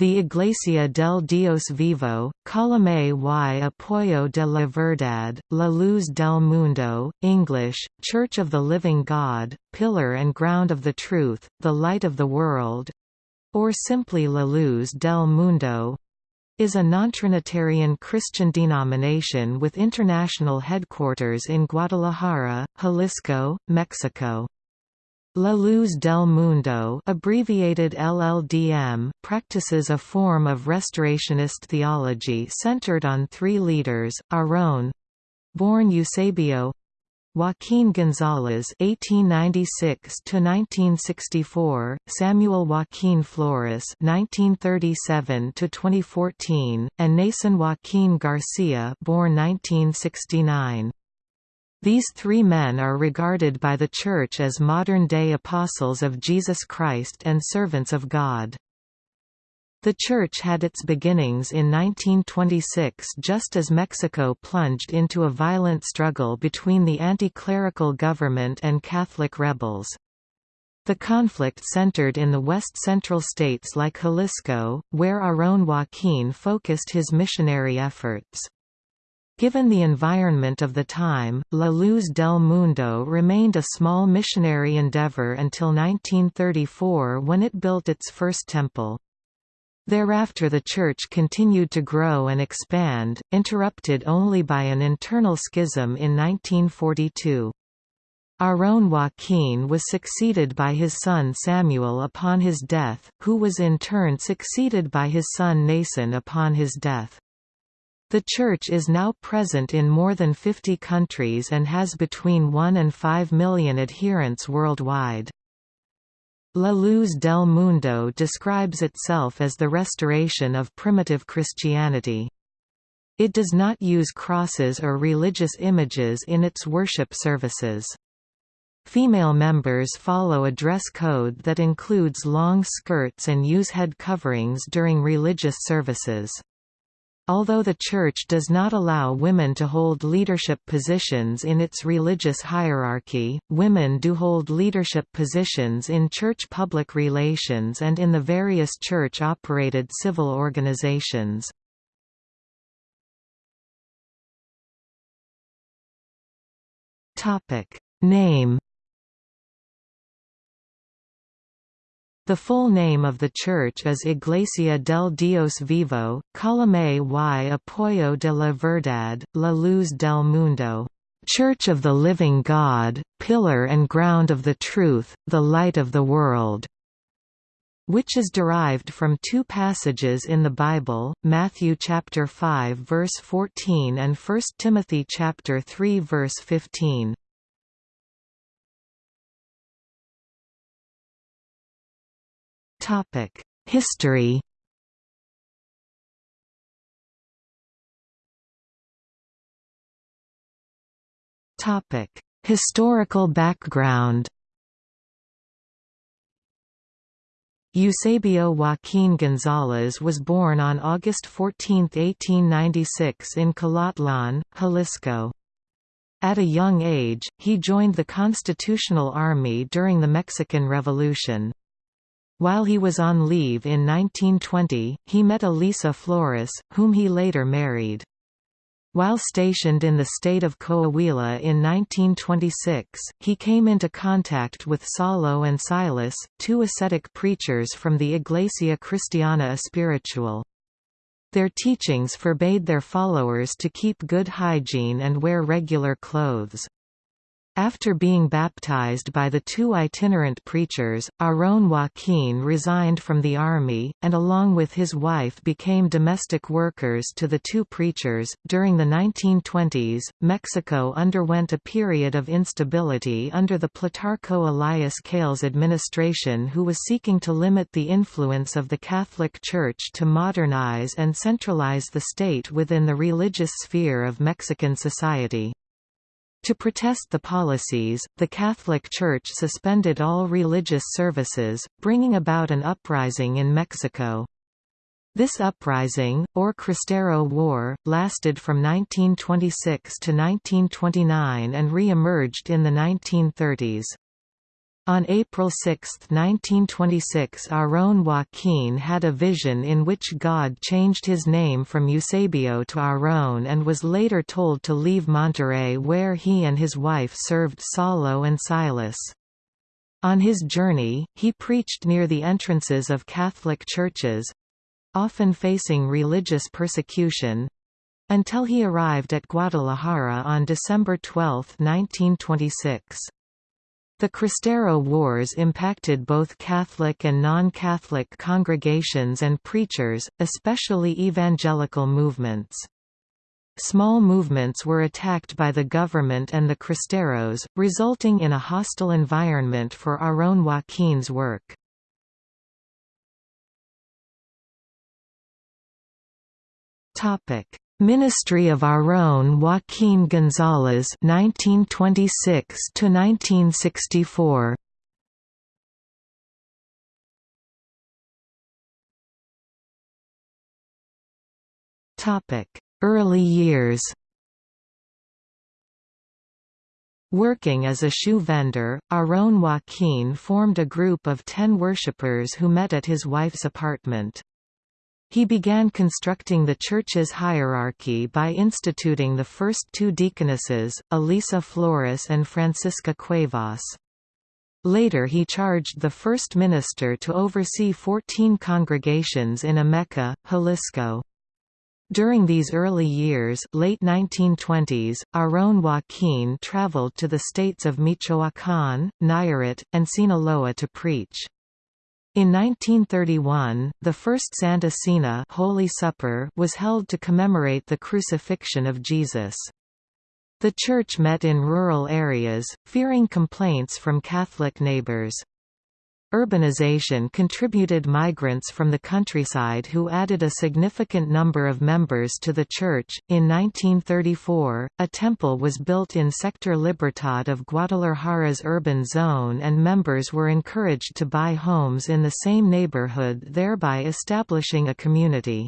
The Iglesia del Dios Vivo, Columna y Apoyo de la Verdad, La Luz del Mundo, English, Church of the Living God, Pillar and Ground of the Truth, the Light of the World, or simply La Luz del Mundo, is a non-Trinitarian Christian denomination with international headquarters in Guadalajara, Jalisco, Mexico. La Luz del Mundo abbreviated LLDM practices a form of restorationist theology centered on three leaders, Aarón—born Eusebio Joaquín González (1896–1964), Samuel Joaquín Flores (1937–2014), and Nason Joaquín Garcia, born 1969. These three men are regarded by the Church as modern-day apostles of Jesus Christ and servants of God. The Church had its beginnings in 1926 just as Mexico plunged into a violent struggle between the anti-clerical government and Catholic rebels. The conflict centered in the west-central states like Jalisco, where Aarón Joaquín focused his missionary efforts. Given the environment of the time, La Luz del Mundo remained a small missionary endeavor until 1934 when it built its first temple. Thereafter the church continued to grow and expand, interrupted only by an internal schism in 1942. Aarón Joaquín was succeeded by his son Samuel upon his death, who was in turn succeeded by his son Nason upon his death. The Church is now present in more than 50 countries and has between 1 and 5 million adherents worldwide. La Luz del Mundo describes itself as the restoration of primitive Christianity. It does not use crosses or religious images in its worship services. Female members follow a dress code that includes long skirts and use head coverings during religious services. Although the Church does not allow women to hold leadership positions in its religious hierarchy, women do hold leadership positions in church public relations and in the various church-operated civil organizations. Name The full name of the church is Iglesia del Dios Vivo, Columna y Apoyo de la Verdad, La Luz del Mundo, Church of the Living God, Pillar and Ground of the Truth, the Light of the World which is derived from two passages in the Bible, Matthew chapter 5 verse 14 and 1 Timothy chapter 3 verse 15. History Historical background Eusebio Joaquín González was born on August 14, 1896 in Colotlan, Jalisco. At a young age, he joined the Constitutional Army during the Mexican Revolution. While he was on leave in 1920, he met Elisa Flores, whom he later married. While stationed in the state of Coahuila in 1926, he came into contact with Saulo and Silas, two ascetic preachers from the Iglesia Cristiana Espiritual. Their teachings forbade their followers to keep good hygiene and wear regular clothes. After being baptized by the two itinerant preachers, Aarón Joaquín resigned from the army, and along with his wife became domestic workers to the two preachers. During the 1920s, Mexico underwent a period of instability under the Plutarco Elias Calles administration, who was seeking to limit the influence of the Catholic Church to modernize and centralize the state within the religious sphere of Mexican society. To protest the policies, the Catholic Church suspended all religious services, bringing about an uprising in Mexico. This uprising, or Cristero War, lasted from 1926 to 1929 and re-emerged in the 1930s. On April 6, 1926 Aarón Joaquín had a vision in which God changed his name from Eusebio to Aarón and was later told to leave Monterrey where he and his wife served Saulo and Silas. On his journey, he preached near the entrances of Catholic churches—often facing religious persecution—until he arrived at Guadalajara on December 12, 1926. The Cristero Wars impacted both Catholic and non-Catholic congregations and preachers, especially evangelical movements. Small movements were attacked by the government and the Cristeros, resulting in a hostile environment for Aarón Joaquín's work. Ministry of Aarón Joaquín González 1926 to 1964 Topic Early years Working as a shoe vendor, Aarón Joaquín formed a group of ten worshippers who met at his wife's apartment. He began constructing the church's hierarchy by instituting the first two deaconesses, Elisa Flores and Francisca Cuevas. Later he charged the first minister to oversee 14 congregations in Ameca, Jalisco. During these early years late 1920s, Aarón Joaquín traveled to the states of Michoacán, Nayarit, and Sinaloa to preach. In 1931, the first Santa Cena Holy Supper was held to commemorate the crucifixion of Jesus. The church met in rural areas, fearing complaints from Catholic neighbors. Urbanization contributed migrants from the countryside who added a significant number of members to the church. In 1934, a temple was built in Sector Libertad of Guadalajara's urban zone, and members were encouraged to buy homes in the same neighborhood, thereby establishing a community.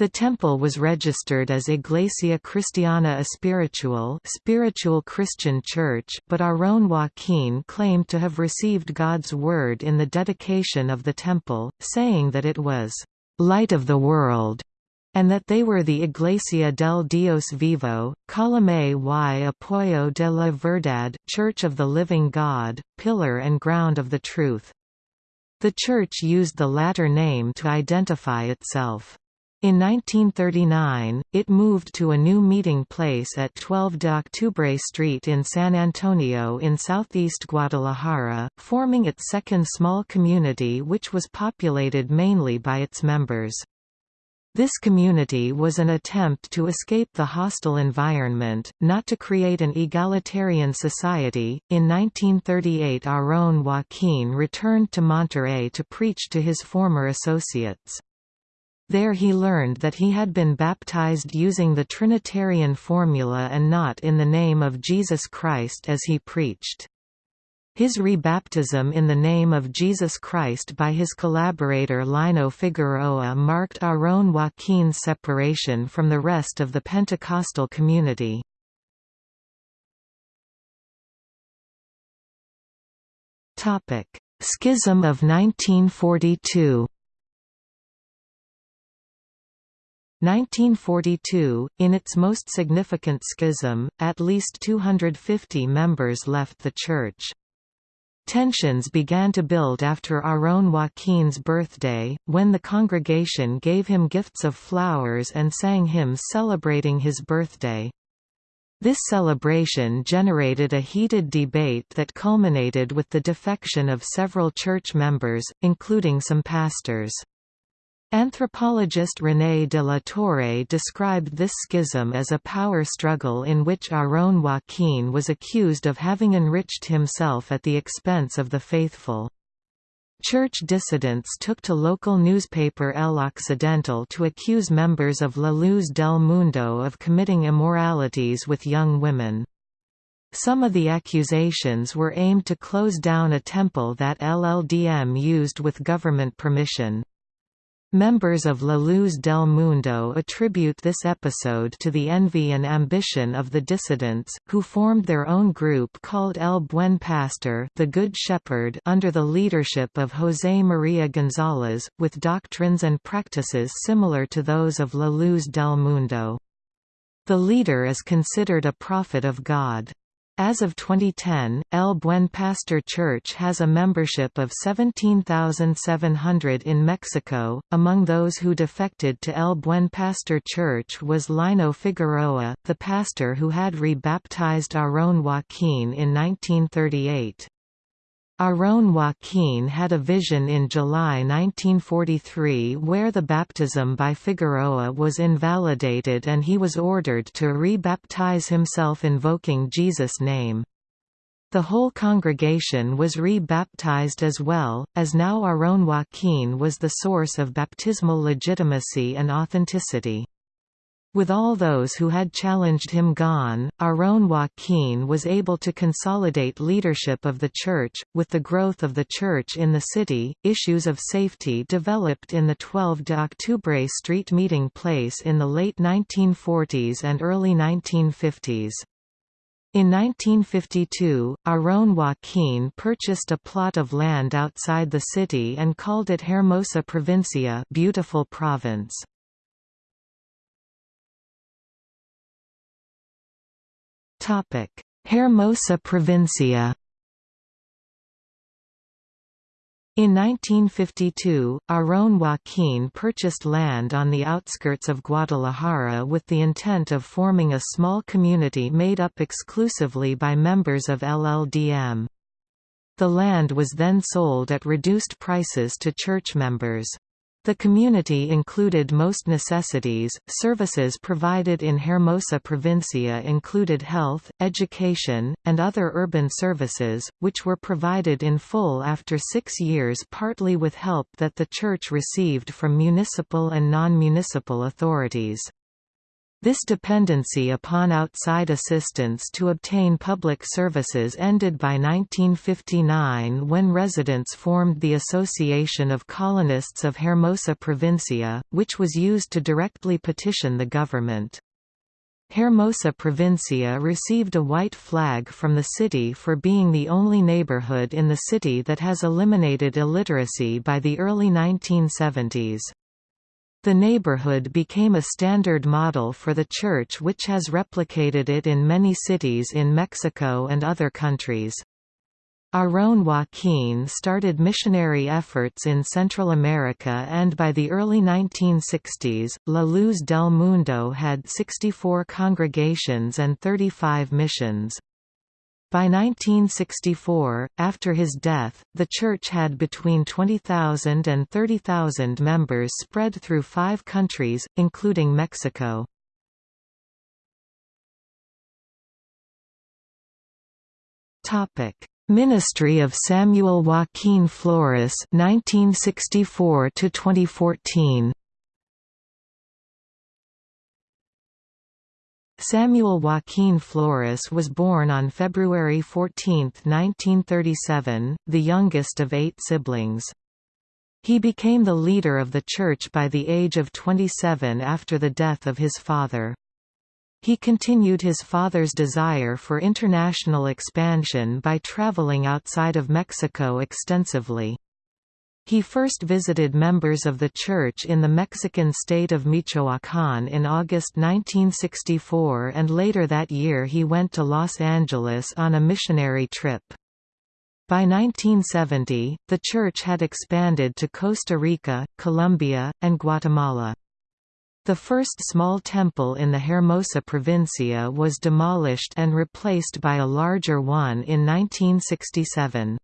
The temple was registered as Iglesia Cristiana Espiritual spiritual Christian Church but Aarón Joaquín claimed to have received God's word in the dedication of the temple, saying that it was «light of the world» and that they were the Iglesia del Dios Vivo, Columna y Apoyo de la Verdad Church of the Living God, Pillar and Ground of the Truth. The church used the latter name to identify itself. In 1939, it moved to a new meeting place at 12 de Octubre Street in San Antonio in southeast Guadalajara, forming its second small community which was populated mainly by its members. This community was an attempt to escape the hostile environment, not to create an egalitarian society. In 1938, Aarón Joaquín returned to Monterrey to preach to his former associates. There he learned that he had been baptized using the Trinitarian formula and not in the name of Jesus Christ as he preached. His rebaptism in the name of Jesus Christ by his collaborator Lino Figueroa marked Aarón Joaquín's separation from the rest of the Pentecostal community. Schism of 1942 1942, in its most significant schism, at least 250 members left the church. Tensions began to build after Aarón Joaquín's birthday, when the congregation gave him gifts of flowers and sang hymns celebrating his birthday. This celebration generated a heated debate that culminated with the defection of several church members, including some pastors. Anthropologist René de la Torre described this schism as a power struggle in which Aarón Joaquín was accused of having enriched himself at the expense of the faithful. Church dissidents took to local newspaper El Occidental to accuse members of La Luz del Mundo of committing immoralities with young women. Some of the accusations were aimed to close down a temple that LLDM used with government permission. Members of La Luz del Mundo attribute this episode to the envy and ambition of the dissidents, who formed their own group called El Buen Pastor the Good Shepherd under the leadership of José María González, with doctrines and practices similar to those of La Luz del Mundo. The leader is considered a prophet of God. As of 2010, El Buen Pastor Church has a membership of 17,700 in Mexico. Among those who defected to El Buen Pastor Church was Lino Figueroa, the pastor who had re-baptized Aarón Joaquín in 1938. Aarón Joaquín had a vision in July 1943 where the baptism by Figueroa was invalidated and he was ordered to re-baptize himself invoking Jesus' name. The whole congregation was re-baptized as well, as now Aarón Joaquín was the source of baptismal legitimacy and authenticity. With all those who had challenged him gone, Aarón Joaquín was able to consolidate leadership of the Church. With the growth of the Church in the city, issues of safety developed in the 12 de Octubre street meeting place in the late 1940s and early 1950s. In 1952, Aarón Joaquín purchased a plot of land outside the city and called it Hermosa Provincia beautiful province. Hermosa Provincia In 1952, Aarón Joaquín purchased land on the outskirts of Guadalajara with the intent of forming a small community made up exclusively by members of LLDM. The land was then sold at reduced prices to church members. The community included most necessities. Services provided in Hermosa Provincia included health, education, and other urban services, which were provided in full after six years, partly with help that the Church received from municipal and non municipal authorities. This dependency upon outside assistance to obtain public services ended by 1959 when residents formed the Association of Colonists of Hermosa Provincia, which was used to directly petition the government. Hermosa Provincia received a white flag from the city for being the only neighborhood in the city that has eliminated illiteracy by the early 1970s. The neighborhood became a standard model for the church which has replicated it in many cities in Mexico and other countries. Aarón Joaquín started missionary efforts in Central America and by the early 1960s, La Luz del Mundo had 64 congregations and 35 missions. By 1964, after his death, the church had between 20,000 and 30,000 members spread through five countries, including Mexico. Ministry of Samuel Joaquín Flores 1964 to 2014 Samuel Joaquin Flores was born on February 14, 1937, the youngest of eight siblings. He became the leader of the church by the age of 27 after the death of his father. He continued his father's desire for international expansion by traveling outside of Mexico extensively. He first visited members of the church in the Mexican state of Michoacán in August 1964 and later that year he went to Los Angeles on a missionary trip. By 1970, the church had expanded to Costa Rica, Colombia, and Guatemala. The first small temple in the Hermosa Provincia was demolished and replaced by a larger one in 1967.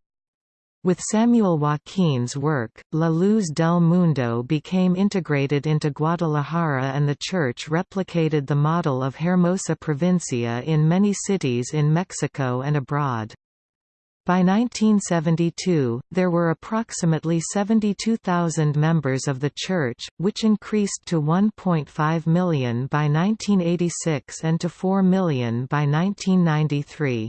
With Samuel Joaquín's work, La Luz del Mundo became integrated into Guadalajara and the church replicated the model of Hermosa Provincia in many cities in Mexico and abroad. By 1972, there were approximately 72,000 members of the church, which increased to 1.5 million by 1986 and to 4 million by 1993.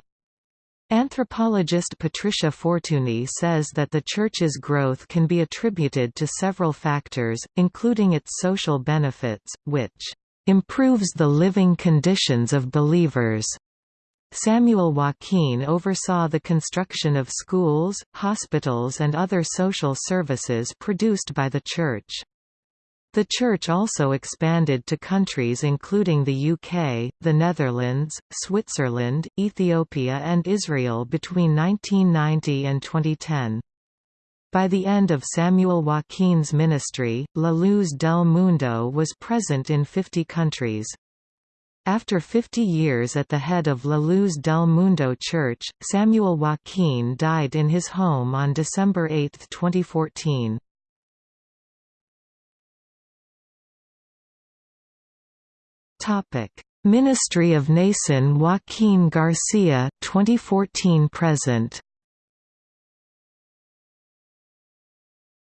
Anthropologist Patricia Fortuny says that the Church's growth can be attributed to several factors, including its social benefits, which improves the living conditions of believers. Samuel Joaquin oversaw the construction of schools, hospitals and other social services produced by the Church. The Church also expanded to countries including the UK, the Netherlands, Switzerland, Ethiopia and Israel between 1990 and 2010. By the end of Samuel Joaquin's ministry, La Luz del Mundo was present in 50 countries. After 50 years at the head of La Luz del Mundo Church, Samuel Joaquin died in his home on December 8, 2014. Topic: Ministry of Nason Joaquin Garcia 2014 present.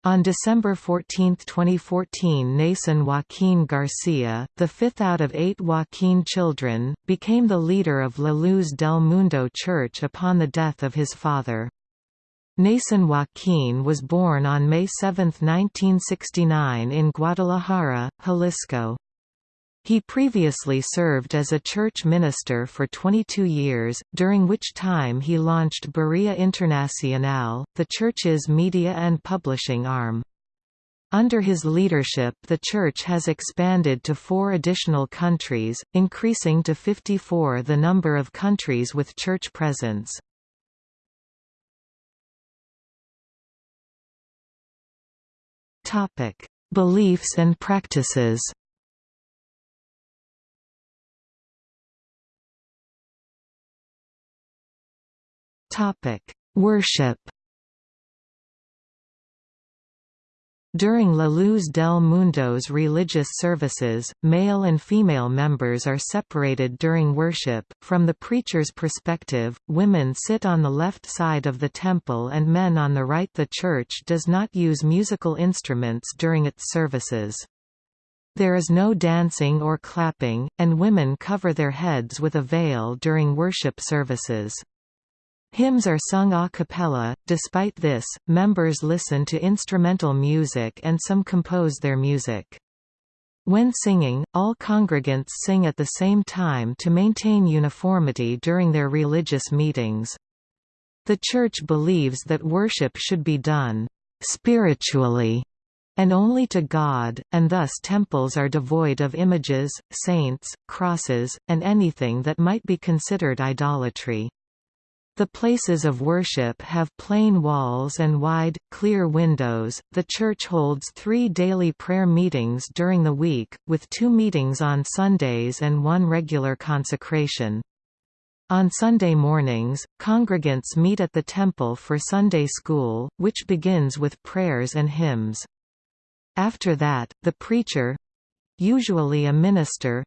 On December 14, 2014 Nason Joaquin Garcia, the fifth out of eight Joaquin children, became the leader of La Luz del Mundo Church upon the death of his father. Nason Joaquin was born on May 7, 1969 in Guadalajara, Jalisco. He previously served as a church minister for 22 years, during which time he launched Berea Internacional, the church's media and publishing arm. Under his leadership the church has expanded to four additional countries, increasing to 54 the number of countries with church presence. Beliefs and practices Topic: Worship. During La Luz del Mundo's religious services, male and female members are separated during worship. From the preacher's perspective, women sit on the left side of the temple and men on the right. The church does not use musical instruments during its services. There is no dancing or clapping, and women cover their heads with a veil during worship services. Hymns are sung a cappella, despite this, members listen to instrumental music and some compose their music. When singing, all congregants sing at the same time to maintain uniformity during their religious meetings. The Church believes that worship should be done spiritually and only to God, and thus temples are devoid of images, saints, crosses, and anything that might be considered idolatry. The places of worship have plain walls and wide, clear windows. The church holds three daily prayer meetings during the week, with two meetings on Sundays and one regular consecration. On Sunday mornings, congregants meet at the temple for Sunday school, which begins with prayers and hymns. After that, the preacher—usually a minister,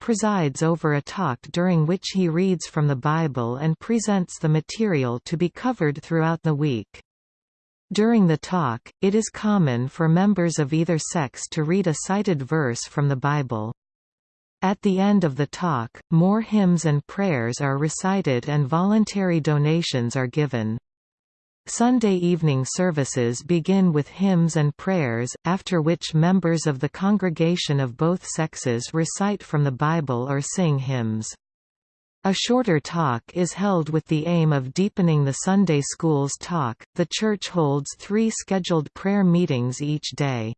presides over a talk during which he reads from the Bible and presents the material to be covered throughout the week. During the talk, it is common for members of either sex to read a cited verse from the Bible. At the end of the talk, more hymns and prayers are recited and voluntary donations are given. Sunday evening services begin with hymns and prayers, after which members of the congregation of both sexes recite from the Bible or sing hymns. A shorter talk is held with the aim of deepening the Sunday school's talk. The church holds three scheduled prayer meetings each day.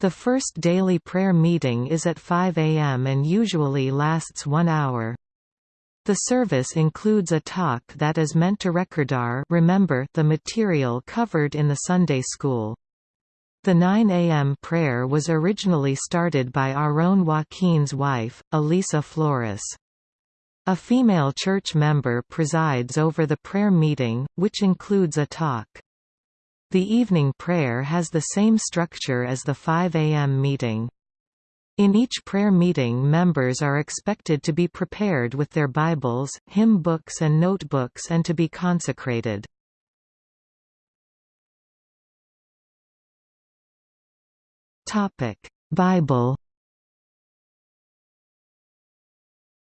The first daily prayer meeting is at 5 a.m. and usually lasts one hour. The service includes a talk that is meant to recordar remember the material covered in the Sunday school. The 9 a.m. prayer was originally started by Aaron Joaquin's wife, Elisa Flores. A female church member presides over the prayer meeting, which includes a talk. The evening prayer has the same structure as the 5 a.m. meeting. In each prayer meeting members are expected to be prepared with their Bibles, hymn books and notebooks and to be consecrated. Bible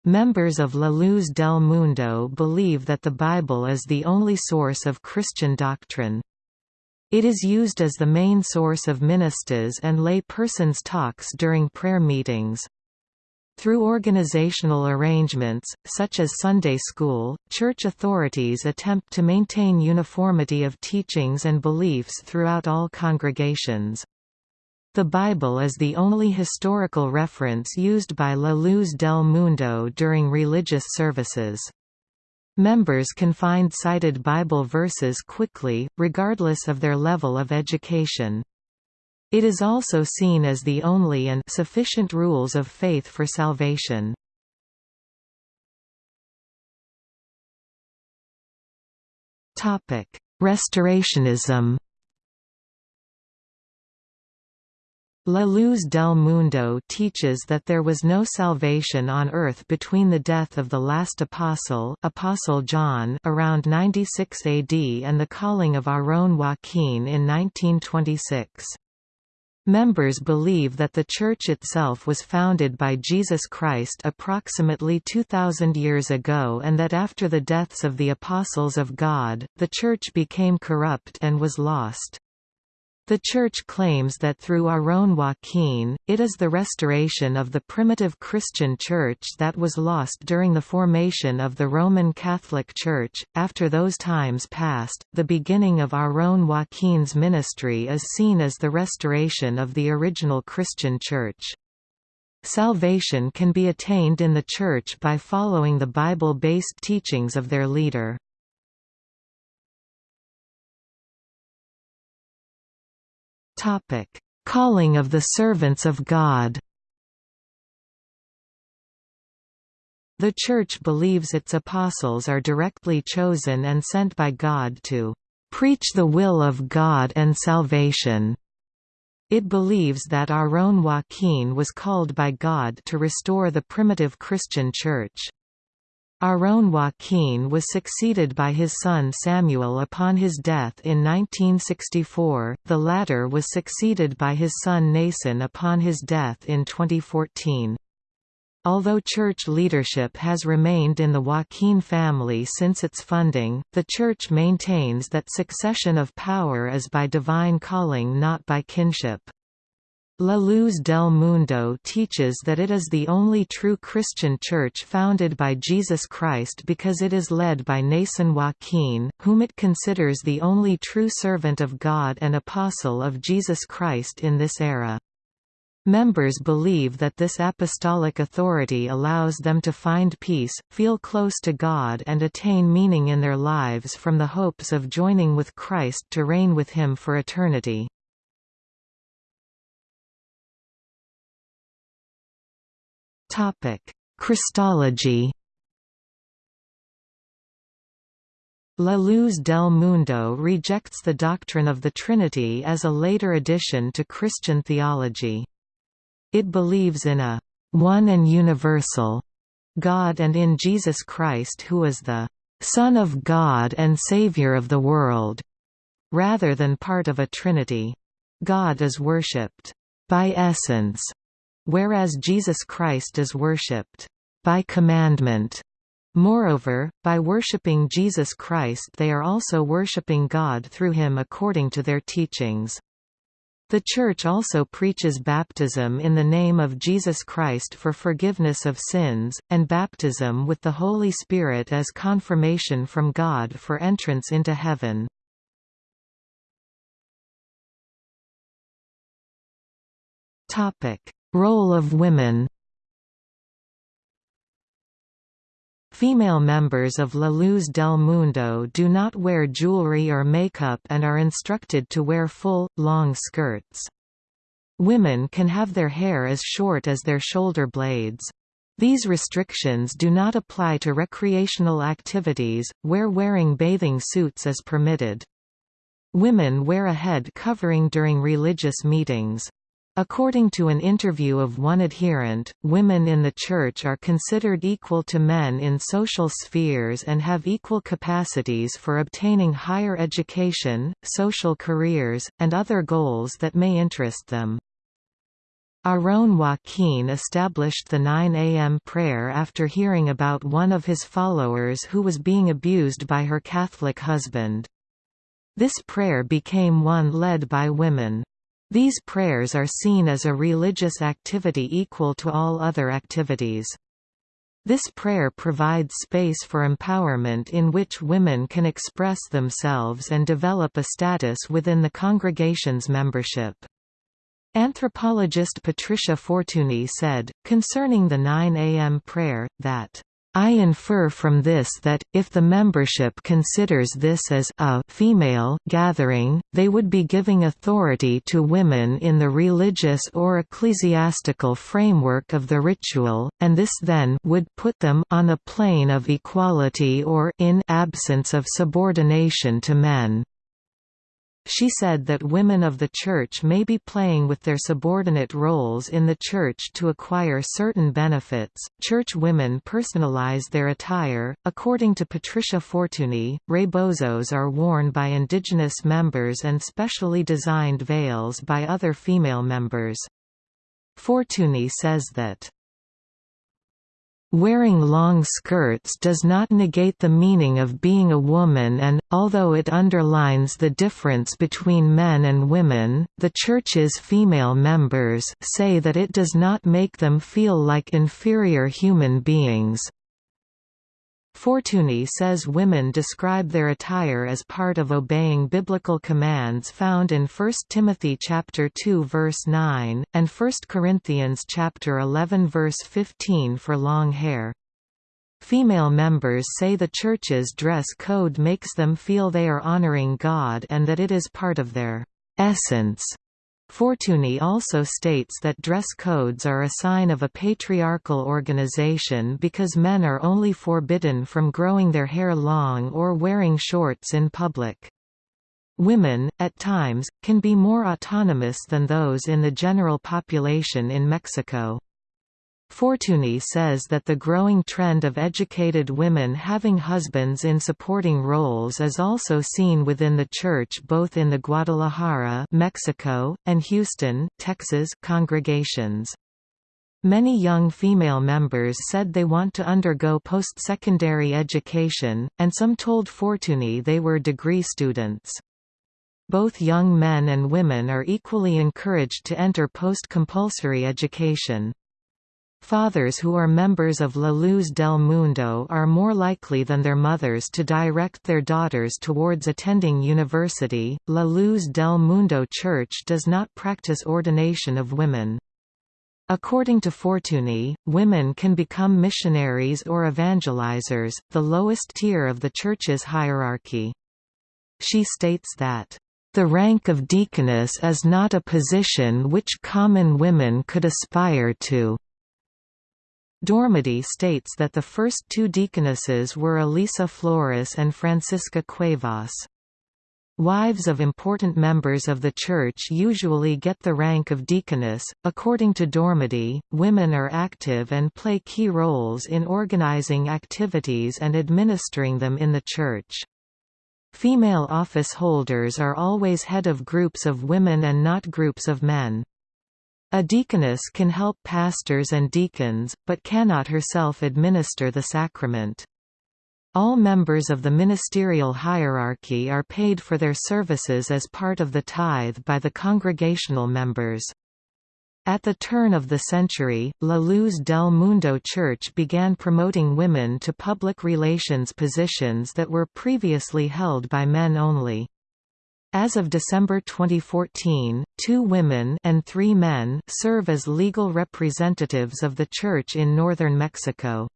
Members of La Luz del Mundo believe that the Bible is the only source of Christian doctrine. It is used as the main source of ministers and lay persons' talks during prayer meetings. Through organizational arrangements, such as Sunday school, church authorities attempt to maintain uniformity of teachings and beliefs throughout all congregations. The Bible is the only historical reference used by La Luz del Mundo during religious services. Members can find cited Bible verses quickly, regardless of their level of education. It is also seen as the only and sufficient rules of faith for salvation. Restorationism La Luz del Mundo teaches that there was no salvation on earth between the death of the last apostle, Apostle John, around 96 AD and the calling of Aaron Joaquin in 1926. Members believe that the Church itself was founded by Jesus Christ approximately 2,000 years ago and that after the deaths of the Apostles of God, the Church became corrupt and was lost. The Church claims that through Aaron Joaquin, it is the restoration of the primitive Christian Church that was lost during the formation of the Roman Catholic Church. After those times passed, the beginning of Aaron Joaquin's ministry is seen as the restoration of the original Christian Church. Salvation can be attained in the Church by following the Bible-based teachings of their leader. Topic: Calling of the servants of God. The Church believes its apostles are directly chosen and sent by God to preach the will of God and salvation. It believes that Aaron Joaquin was called by God to restore the primitive Christian Church. Aaron Joaquin was succeeded by his son Samuel upon his death in 1964, the latter was succeeded by his son Nason upon his death in 2014. Although church leadership has remained in the Joaquin family since its funding, the church maintains that succession of power is by divine calling not by kinship. La Luz del Mundo teaches that it is the only true Christian church founded by Jesus Christ because it is led by Nason Joaquin, whom it considers the only true servant of God and apostle of Jesus Christ in this era. Members believe that this apostolic authority allows them to find peace, feel close to God and attain meaning in their lives from the hopes of joining with Christ to reign with Him for eternity. Topic: Christology. La Luz del Mundo rejects the doctrine of the Trinity as a later addition to Christian theology. It believes in a one and universal God and in Jesus Christ who is the Son of God and Savior of the world, rather than part of a Trinity. God is worshipped by essence whereas Jesus Christ is worshipped by commandment. Moreover, by worshipping Jesus Christ they are also worshipping God through him according to their teachings. The Church also preaches baptism in the name of Jesus Christ for forgiveness of sins, and baptism with the Holy Spirit as confirmation from God for entrance into heaven. Role of women Female members of La Luz del Mundo do not wear jewelry or makeup and are instructed to wear full, long skirts. Women can have their hair as short as their shoulder blades. These restrictions do not apply to recreational activities, where wearing bathing suits is permitted. Women wear a head covering during religious meetings. According to an interview of one adherent, women in the Church are considered equal to men in social spheres and have equal capacities for obtaining higher education, social careers, and other goals that may interest them. Aarón Joaquín established the 9 a.m. prayer after hearing about one of his followers who was being abused by her Catholic husband. This prayer became one led by women. These prayers are seen as a religious activity equal to all other activities. This prayer provides space for empowerment in which women can express themselves and develop a status within the congregation's membership. Anthropologist Patricia Fortuny said, concerning the 9 a.m. prayer, that I infer from this that, if the membership considers this as a female gathering, they would be giving authority to women in the religious or ecclesiastical framework of the ritual, and this then would put them on a plane of equality or in absence of subordination to men. She said that women of the Church may be playing with their subordinate roles in the Church to acquire certain benefits. Church women personalize their attire. According to Patricia Fortuny, rebozos are worn by indigenous members and specially designed veils by other female members. Fortuny says that Wearing long skirts does not negate the meaning of being a woman and, although it underlines the difference between men and women, the Church's female members say that it does not make them feel like inferior human beings. Fortuny says women describe their attire as part of obeying biblical commands found in 1 Timothy chapter 2 verse 9 and 1 Corinthians chapter 11 verse 15 for long hair. Female members say the church's dress code makes them feel they are honoring God and that it is part of their essence. Fortuny also states that dress codes are a sign of a patriarchal organization because men are only forbidden from growing their hair long or wearing shorts in public. Women, at times, can be more autonomous than those in the general population in Mexico. Fortuny says that the growing trend of educated women having husbands in supporting roles is also seen within the church both in the Guadalajara Mexico, and Houston, Texas congregations. Many young female members said they want to undergo post-secondary education, and some told Fortuny they were degree students. Both young men and women are equally encouraged to enter post-compulsory education. Fathers who are members of La Luz del Mundo are more likely than their mothers to direct their daughters towards attending university. La Luz del Mundo Church does not practice ordination of women. According to Fortuny, women can become missionaries or evangelizers, the lowest tier of the Church's hierarchy. She states that, "...the rank of deaconess is not a position which common women could aspire to." Dormady states that the first two deaconesses were Elisa Flores and Francisca Cuevas. Wives of important members of the Church usually get the rank of deaconess. According to Dormady, women are active and play key roles in organizing activities and administering them in the Church. Female office holders are always head of groups of women and not groups of men. A deaconess can help pastors and deacons, but cannot herself administer the sacrament. All members of the ministerial hierarchy are paid for their services as part of the tithe by the congregational members. At the turn of the century, La Luz del Mundo Church began promoting women to public relations positions that were previously held by men only. As of December 2014, two women and three men serve as legal representatives of the Church in northern Mexico.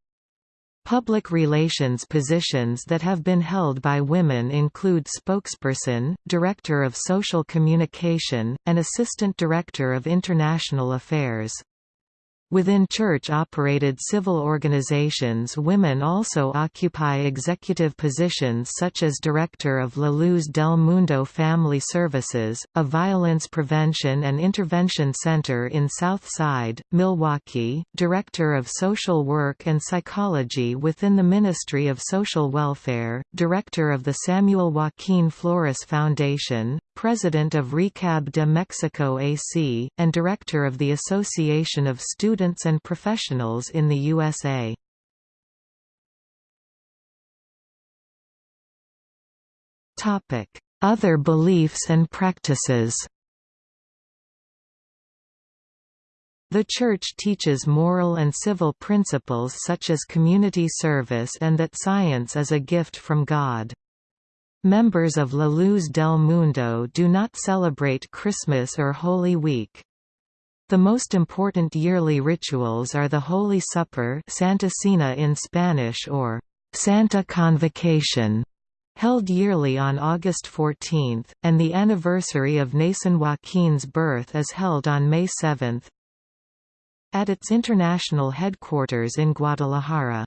Public relations positions that have been held by women include spokesperson, director of social communication, and assistant director of international affairs. Within church-operated civil organizations women also occupy executive positions such as Director of La Luz del Mundo Family Services, a violence prevention and intervention center in South Side, Milwaukee, Director of Social Work and Psychology within the Ministry of Social Welfare, Director of the Samuel Joaquin Flores Foundation, president of RECAB de Mexico AC, and director of the Association of Students and Professionals in the USA. Other beliefs and practices The Church teaches moral and civil principles such as community service and that science is a gift from God. Members of La Luz del Mundo do not celebrate Christmas or Holy Week. The most important yearly rituals are the Holy Supper Santa Cena in Spanish or Santa Convocation, held yearly on August 14, and the anniversary of Nason Joaquin's birth is held on May 7, at its international headquarters in Guadalajara.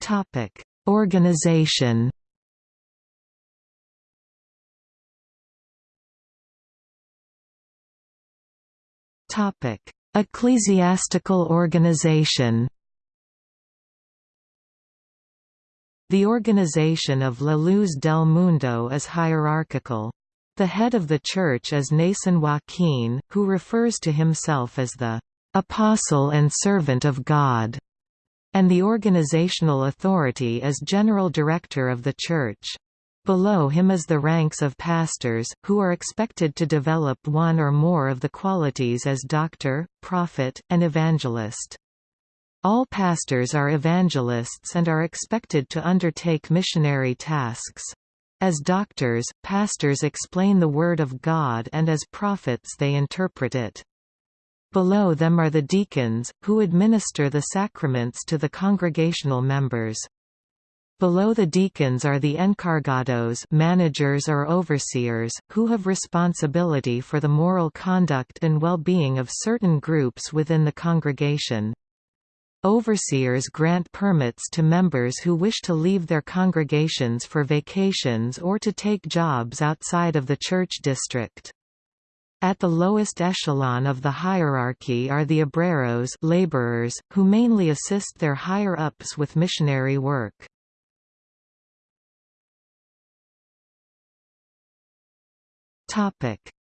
Topic: Organization. Topic: Ecclesiastical organization. The organization of La Luz del Mundo is hierarchical. The head of the church is Naasón Joaquín, who refers to himself as the apostle and servant of God, and the organizational authority is general director of the church. Below him is the ranks of pastors, who are expected to develop one or more of the qualities as doctor, prophet, and evangelist. All pastors are evangelists and are expected to undertake missionary tasks. As doctors, pastors explain the Word of God and as prophets they interpret it. Below them are the deacons, who administer the sacraments to the congregational members. Below the deacons are the encargados managers or overseers, who have responsibility for the moral conduct and well-being of certain groups within the congregation. Overseers grant permits to members who wish to leave their congregations for vacations or to take jobs outside of the church district. At the lowest echelon of the hierarchy are the obreros laborers, who mainly assist their higher-ups with missionary work.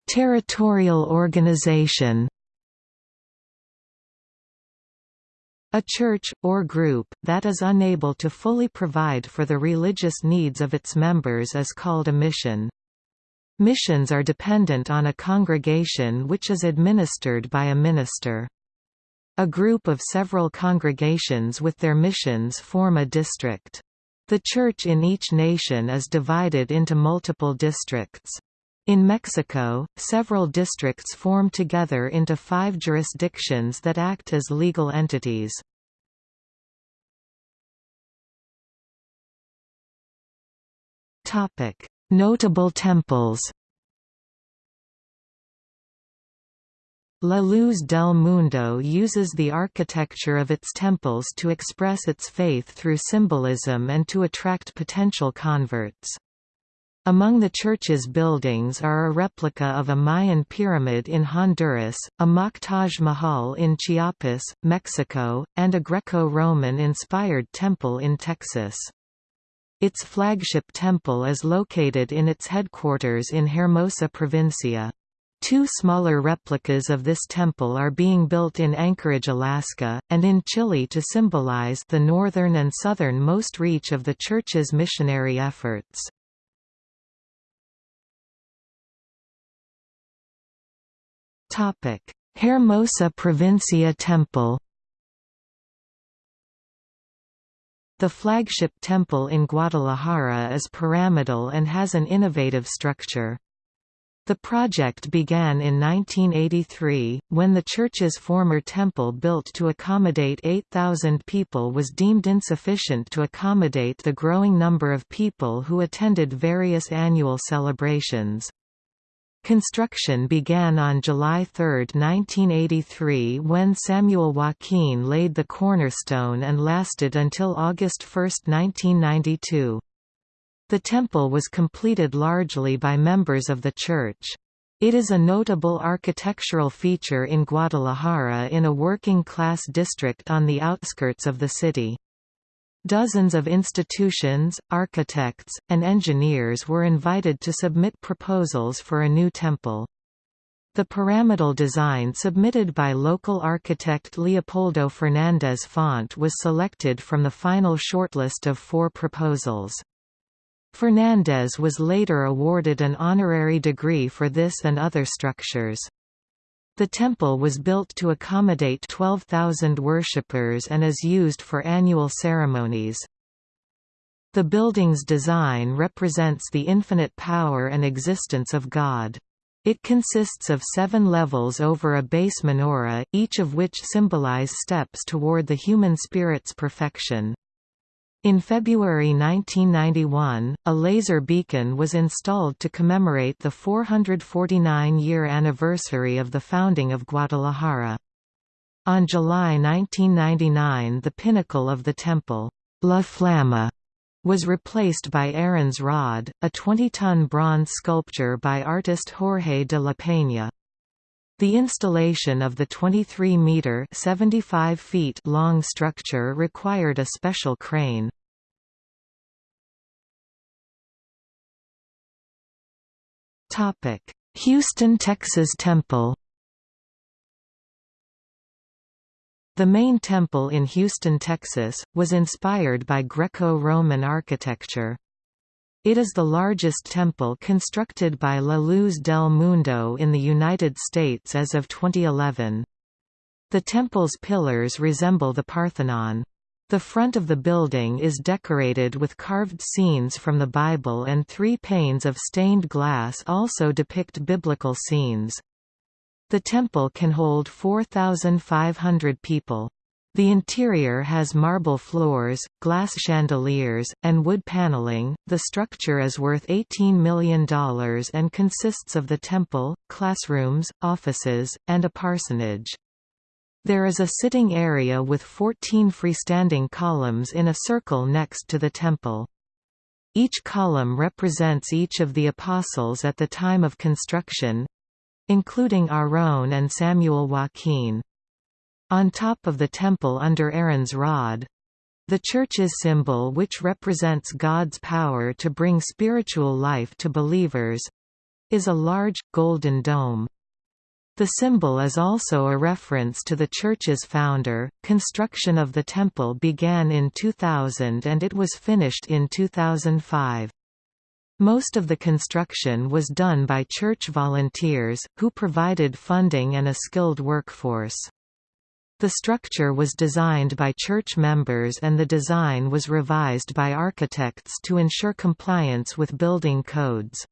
Territorial organization A church, or group, that is unable to fully provide for the religious needs of its members is called a mission. Missions are dependent on a congregation which is administered by a minister. A group of several congregations with their missions form a district. The church in each nation is divided into multiple districts. In Mexico, several districts form together into five jurisdictions that act as legal entities. Notable temples La Luz del Mundo uses the architecture of its temples to express its faith through symbolism and to attract potential converts. Among the church's buildings are a replica of a Mayan pyramid in Honduras, a mock Taj Mahal in Chiapas, Mexico, and a Greco-Roman inspired temple in Texas. Its flagship temple is located in its headquarters in Hermosa Provincia. Two smaller replicas of this temple are being built in Anchorage, Alaska, and in Chile to symbolize the northern and southern-most reach of the Church's missionary efforts. Hermosa Provincia Temple The flagship temple in Guadalajara is pyramidal and has an innovative structure. The project began in 1983, when the church's former temple built to accommodate 8,000 people was deemed insufficient to accommodate the growing number of people who attended various annual celebrations. Construction began on July 3, 1983 when Samuel Joaquin laid the cornerstone and lasted until August 1, 1992. The temple was completed largely by members of the church. It is a notable architectural feature in Guadalajara in a working-class district on the outskirts of the city. Dozens of institutions, architects, and engineers were invited to submit proposals for a new temple. The pyramidal design submitted by local architect Leopoldo Fernandez Font was selected from the final shortlist of four proposals. Fernandez was later awarded an honorary degree for this and other structures. The temple was built to accommodate 12,000 worshippers and is used for annual ceremonies. The building's design represents the infinite power and existence of God. It consists of seven levels over a base menorah, each of which symbolize steps toward the human spirit's perfection. In February 1991, a laser beacon was installed to commemorate the 449-year anniversary of the founding of Guadalajara. On July 1999 the pinnacle of the temple, La Flama, was replaced by Aaron's Rod, a 20-ton bronze sculpture by artist Jorge de la Peña. The installation of the 23-metre (75 feet) long structure required a special crane. Houston, Texas Temple The main temple in Houston, Texas, was inspired by Greco-Roman architecture. It is the largest temple constructed by La Luz del Mundo in the United States as of 2011. The temple's pillars resemble the Parthenon. The front of the building is decorated with carved scenes from the Bible and three panes of stained glass also depict biblical scenes. The temple can hold 4,500 people. The interior has marble floors, glass chandeliers, and wood paneling. The structure is worth $18 million and consists of the temple, classrooms, offices, and a parsonage. There is a sitting area with 14 freestanding columns in a circle next to the temple. Each column represents each of the apostles at the time of construction including Aarón and Samuel Joaquin. On top of the temple under Aaron's rod, the church's symbol which represents God's power to bring spiritual life to believers, is a large, golden dome. The symbol is also a reference to the church's founder. Construction of the temple began in 2000 and it was finished in 2005. Most of the construction was done by church volunteers, who provided funding and a skilled workforce. The structure was designed by church members and the design was revised by architects to ensure compliance with building codes.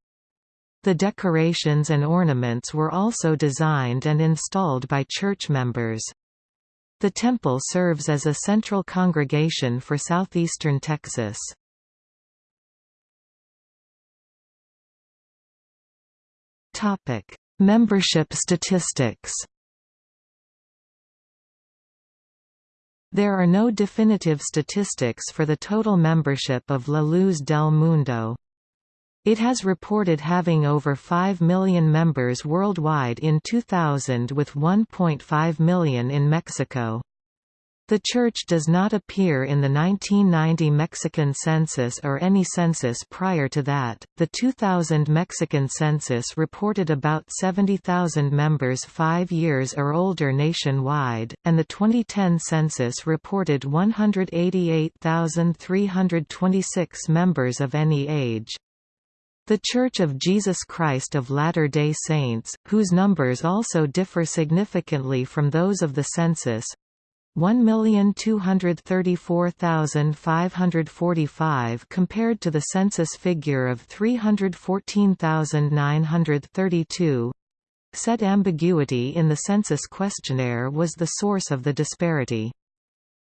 The decorations and ornaments were also designed and installed by church members. The temple serves as a central congregation for southeastern Texas. Membership statistics. There are no definitive statistics for the total membership of La Luz del Mundo. It has reported having over 5 million members worldwide in 2000 with 1.5 million in Mexico. The church does not appear in the 1990 Mexican census or any census prior to that. The 2000 Mexican census reported about 70,000 members 5 years or older nationwide, and the 2010 census reported 188,326 members of any age. The Church of Jesus Christ of Latter-day Saints, whose numbers also differ significantly from those of the census, 1,234,545 compared to the census figure of 314,932. Said ambiguity in the census questionnaire was the source of the disparity.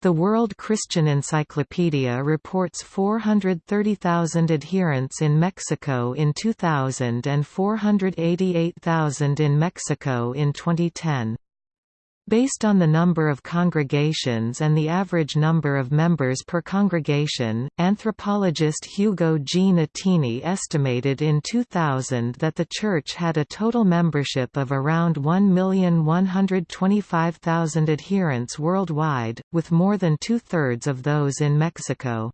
The World Christian Encyclopedia reports 430,000 adherents in Mexico in 2000 and 488,000 in Mexico in 2010. Based on the number of congregations and the average number of members per congregation, anthropologist Hugo G. Nutini estimated in 2000 that the Church had a total membership of around 1,125,000 adherents worldwide, with more than two-thirds of those in Mexico.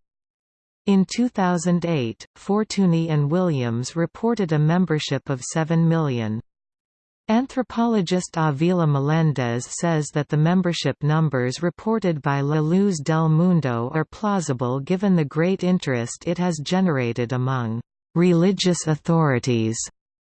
In 2008, Fortuny and Williams reported a membership of 7 million. Anthropologist Avila Melendez says that the membership numbers reported by La Luz del Mundo are plausible given the great interest it has generated among religious authorities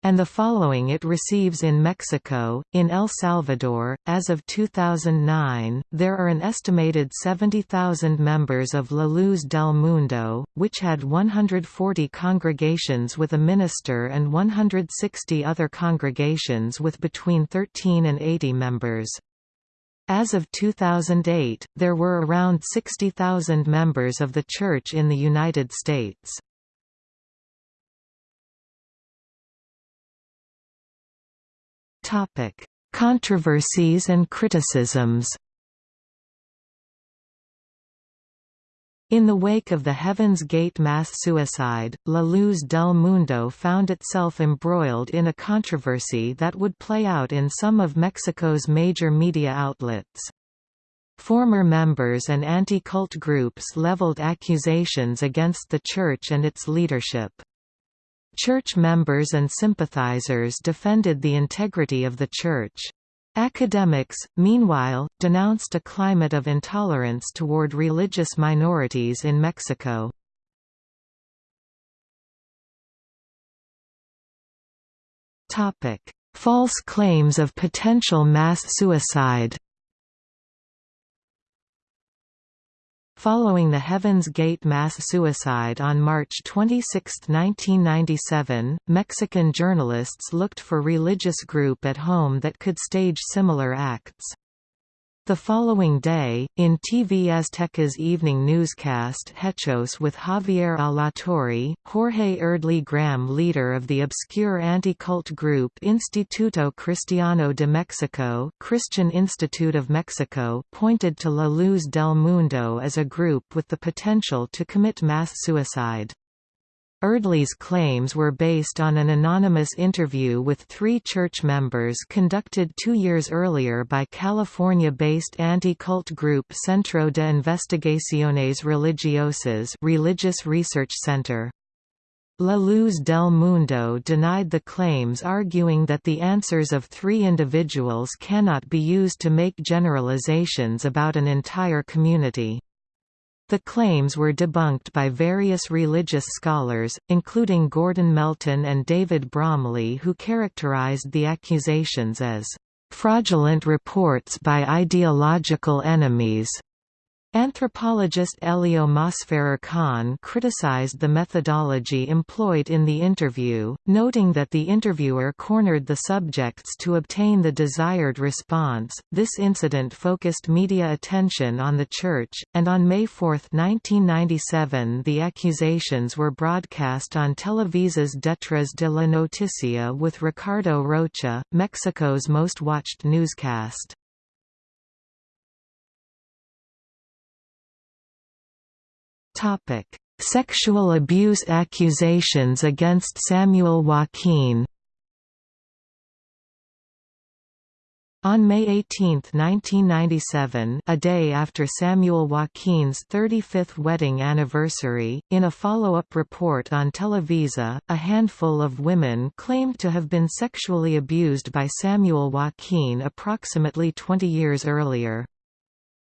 and the following it receives in Mexico. In El Salvador, as of 2009, there are an estimated 70,000 members of La Luz del Mundo, which had 140 congregations with a minister and 160 other congregations with between 13 and 80 members. As of 2008, there were around 60,000 members of the Church in the United States. Topic: Controversies and criticisms. In the wake of the Heaven's Gate mass suicide, La Luz del Mundo found itself embroiled in a controversy that would play out in some of Mexico's major media outlets. Former members and anti-cult groups leveled accusations against the Church and its leadership. Church members and sympathizers defended the integrity of the Church. Academics, meanwhile, denounced a climate of intolerance toward religious minorities in Mexico. False claims of potential mass suicide Following the Heaven's Gate mass suicide on March 26, 1997, Mexican journalists looked for religious group at home that could stage similar acts. The following day, in TV Azteca's evening newscast Hechos with Javier Alatorre, Jorge Erdely Graham leader of the obscure anti-cult group Instituto Cristiano de Mexico Christian Institute of Mexico pointed to La Luz del Mundo as a group with the potential to commit mass suicide. Erdely's claims were based on an anonymous interview with three church members conducted two years earlier by California-based anti-cult group Centro de Investigaciones Religiosas Religious Research Center. La Luz del Mundo denied the claims arguing that the answers of three individuals cannot be used to make generalizations about an entire community. The claims were debunked by various religious scholars, including Gordon Melton and David Bromley who characterized the accusations as fraudulent reports by ideological enemies. Anthropologist Elio Masferrer Kan criticized the methodology employed in the interview, noting that the interviewer cornered the subjects to obtain the desired response. This incident focused media attention on the church, and on May 4, 1997, the accusations were broadcast on Televisa's Detrás de la Noticia with Ricardo Rocha, Mexico's most watched newscast. Topic: Sexual abuse accusations against Samuel Joaquin. On May 18, 1997 a day after Samuel Joaquin's 35th wedding anniversary, in a follow-up report on Televisa, a handful of women claimed to have been sexually abused by Samuel Joaquin approximately 20 years earlier.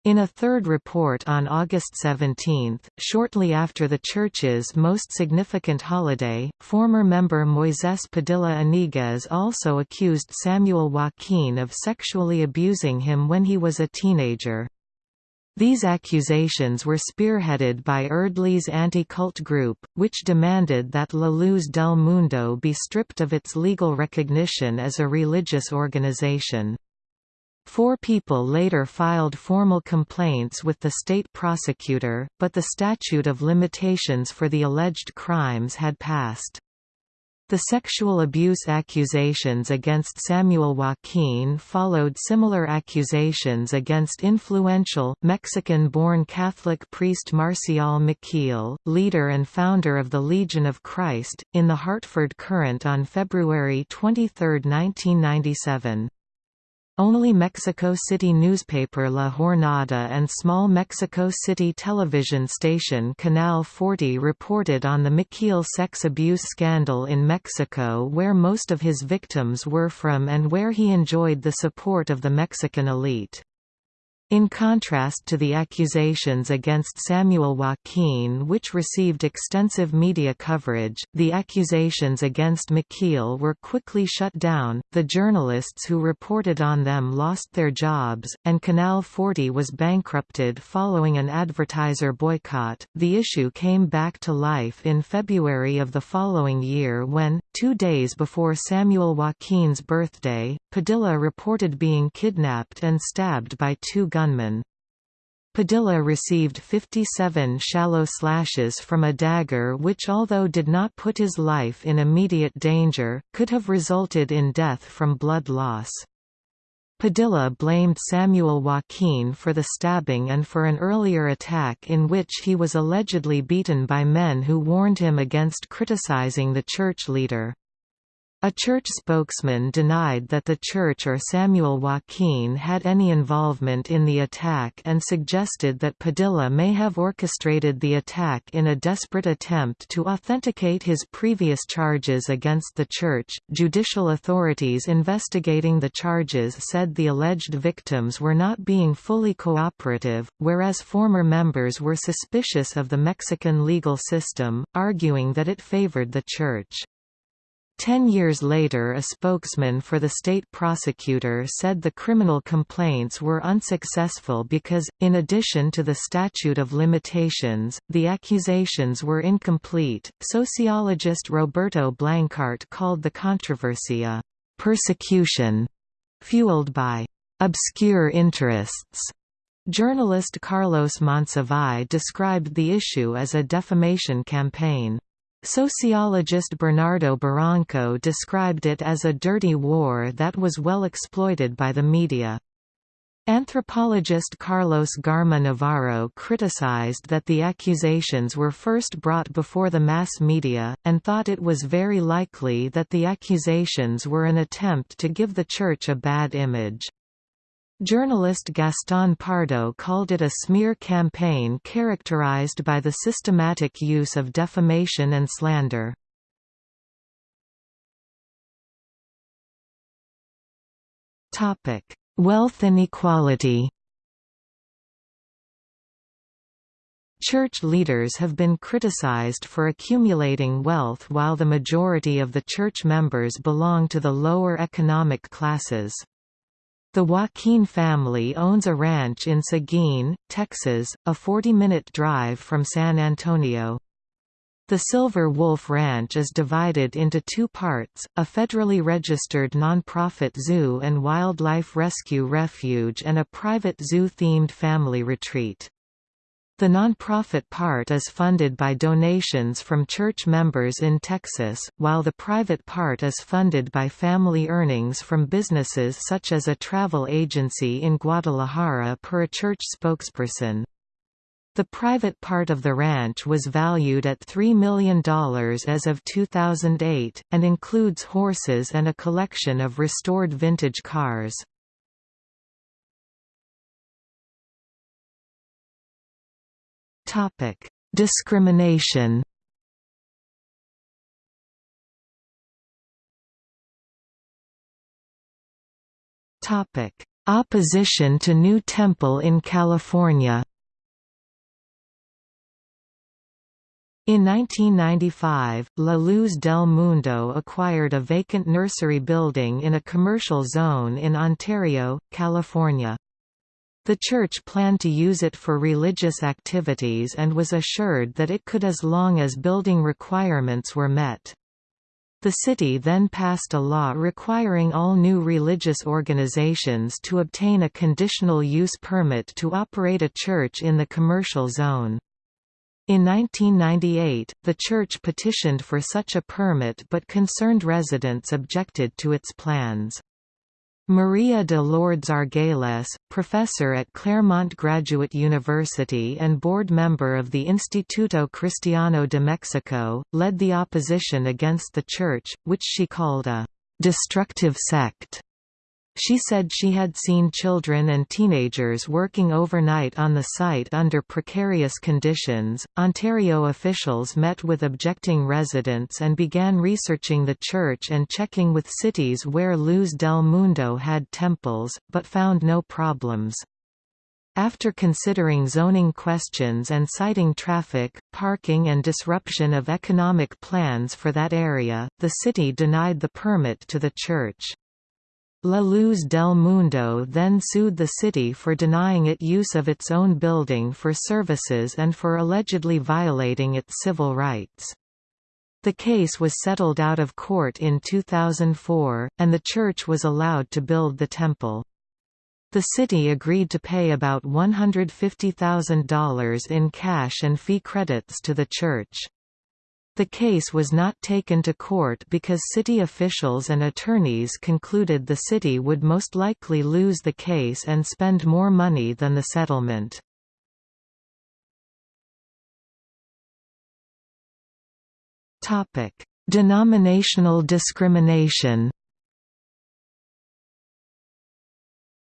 In a third report on August 17, shortly after the church's most significant holiday, former member Moises Padilla Iniguez also accused Samuel Joaquin of sexually abusing him when he was a teenager. These accusations were spearheaded by Erdely's anti-cult group, which demanded that La Luz del Mundo be stripped of its legal recognition as a religious organization. Four people later filed formal complaints with the state prosecutor, but the statute of limitations for the alleged crimes had passed. The sexual abuse accusations against Samuel Joaquin followed similar accusations against influential, Mexican-born Catholic priest Marcial Maciel, leader and founder of the Legion of Christ, in the Hartford Courant on February 23, 1997. Only Mexico City newspaper La Jornada and small Mexico City television station Canal 40 reported on the Maciel sex abuse scandal in Mexico where most of his victims were from and where he enjoyed the support of the Mexican elite. In contrast to the accusations against Samuel Joaquin which received extensive media coverage, the accusations against Maciel were quickly shut down, the journalists who reported on them lost their jobs, and Canal 40 was bankrupted following an advertiser boycott. The issue came back to life in February of the following year when, two days before Samuel Joaquin's birthday, Padilla reported being kidnapped and stabbed by two gunmen. Padilla received 57 shallow slashes from a dagger which although did not put his life in immediate danger, could have resulted in death from blood loss. Padilla blamed Samuel Joaquin for the stabbing and for an earlier attack in which he was allegedly beaten by men who warned him against criticizing the church leader. A church spokesman denied that the church or Samuel Joaquin had any involvement in the attack and suggested that Padilla may have orchestrated the attack in a desperate attempt to authenticate his previous charges against the church. Judicial authorities investigating the charges said the alleged victims were not being fully cooperative, whereas former members were suspicious of the Mexican legal system, arguing that it favored the church. Ten years later a spokesman for the state prosecutor said the criminal complaints were unsuccessful because, in addition to the statute of limitations, the accusations were incomplete. Sociologist Roberto Blancarte called the controversy a persecution fueled by obscure interests. Journalist Carlos Monsiváis described the issue as a defamation campaign. Sociologist Bernardo Barranco described it as a dirty war that was well exploited by the media. Anthropologist Carlos Garma Navarro criticized that the accusations were first brought before the mass media, and thought it was very likely that the accusations were an attempt to give the Church a bad image. Journalist Gaston Pardo called it a smear campaign characterized by the systematic use of defamation and slander. Wealth inequality Church leaders have been criticized for accumulating wealth while the majority of the church members belong to the lower economic classes. The Joaquin family owns a ranch in Seguin, Texas, a 40-minute drive from San Antonio. The Silver Wolf Ranch is divided into two parts, a federally registered nonprofit zoo and wildlife rescue refuge and a private zoo-themed family retreat. The nonprofit part is funded by donations from church members in Texas, while the private part is funded by family earnings from businesses such as a travel agency in Guadalajara per a church spokesperson. The private part of the ranch was valued at $3 million as of 2008, and includes horses and a collection of restored vintage cars. Topic: Discrimination. Topic: Opposition to new temple in California. In 1995, La Luz del Mundo acquired a vacant nursery building in a commercial zone in Ontario, California. The church planned to use it for religious activities and was assured that it could as long as building requirements were met. The city then passed a law requiring all new religious organizations to obtain a conditional use permit to operate a church in the commercial zone. In 1998, the church petitioned for such a permit but concerned residents objected to its plans. Maria de Lourdes Argüelles, professor at Claremont Graduate University and board member of the Instituto Cristiano de Mexico, led the opposition against the church, which she called a «destructive sect». She said she had seen children and teenagers working overnight on the site under precarious conditions. Ontario officials met with objecting residents and began researching the church and checking with cities where Luz del Mundo had temples, but found no problems. After considering zoning questions and citing traffic, parking and disruption of economic plans for that area, the city denied the permit to the church. La Luz del Mundo then sued the city for denying it use of its own building for services and for allegedly violating its civil rights. The case was settled out of court in 2004, and the church was allowed to build the temple. The city agreed to pay about $150,000 in cash and fee credits to the church. The case was not taken to court because city officials and attorneys concluded the city would most likely lose the case and spend more money than the settlement. Denominational discrimination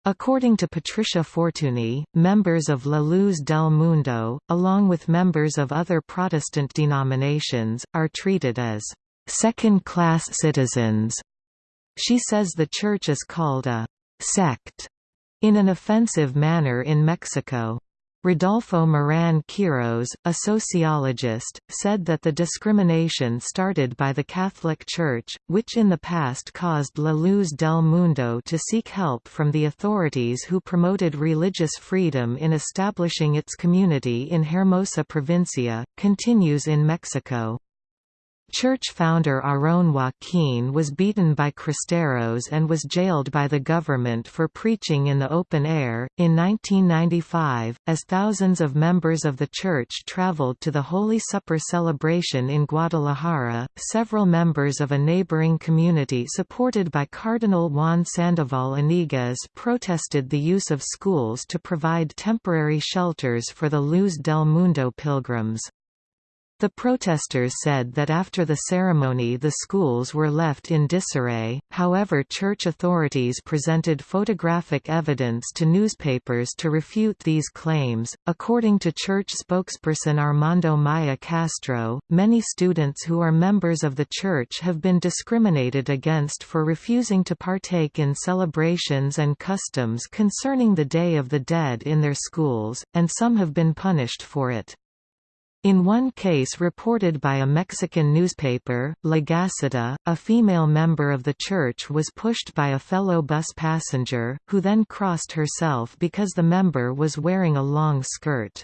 According to Patricia Fortuny, members of La Luz del Mundo, along with members of other Protestant denominations, are treated as second-class citizens. She says the church is called a sect in an offensive manner in Mexico. Rodolfo Moran Quiros, a sociologist, said that the discrimination started by the Catholic Church, which in the past caused La Luz del Mundo to seek help from the authorities who promoted religious freedom in establishing its community in Hermosa Provincia, continues in Mexico. Church founder Aarón Joaquín was beaten by Cristeros and was jailed by the government for preaching in the open air. In 1995, as thousands of members of the church traveled to the Holy Supper celebration in Guadalajara, several members of a neighboring community supported by Cardinal Juan Sandoval Iniguez protested the use of schools to provide temporary shelters for the Luz del Mundo pilgrims. The protesters said that after the ceremony the schools were left in disarray, however church authorities presented photographic evidence to newspapers to refute these claims. According to church spokesperson Armando Maya Castro, many students who are members of the church have been discriminated against for refusing to partake in celebrations and customs concerning the Day of the Dead in their schools, and some have been punished for it. In one case reported by a Mexican newspaper, La Gaceta, a female member of the church was pushed by a fellow bus passenger, who then crossed herself because the member was wearing a long skirt.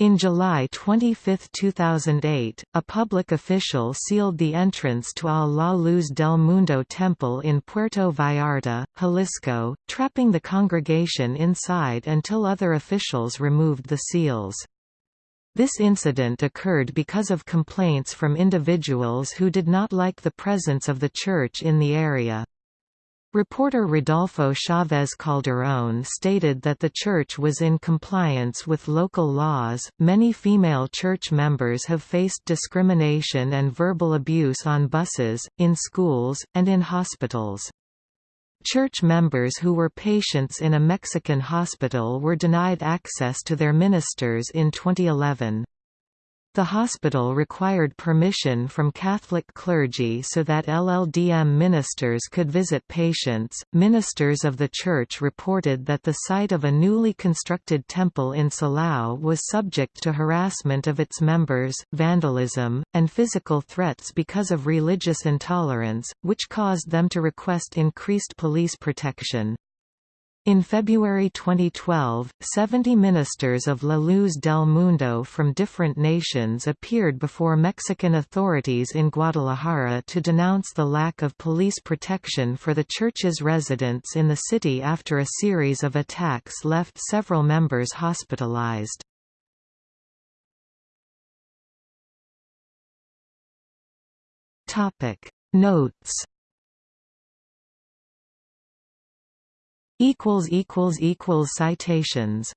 In July 25, 2008, a public official sealed the entrance to Al La Luz del Mundo temple in Puerto Vallarta, Jalisco, trapping the congregation inside until other officials removed the seals. This incident occurred because of complaints from individuals who did not like the presence of the church in the area. Reporter Rodolfo Chavez Calderón stated that the church was in compliance with local laws. Many female church members have faced discrimination and verbal abuse on buses, in schools, and in hospitals. Church members who were patients in a Mexican hospital were denied access to their ministers in 2011. The hospital required permission from Catholic clergy so that LLDM ministers could visit patients. Ministers of the church reported that the site of a newly constructed temple in Silao was subject to harassment of its members, vandalism, and physical threats because of religious intolerance, which caused them to request increased police protection. In February 2012, 70 ministers of La Luz del Mundo from different nations appeared before Mexican authorities in Guadalajara to denounce the lack of police protection for the church's residents in the city after a series of attacks left several members hospitalized. Notes Citations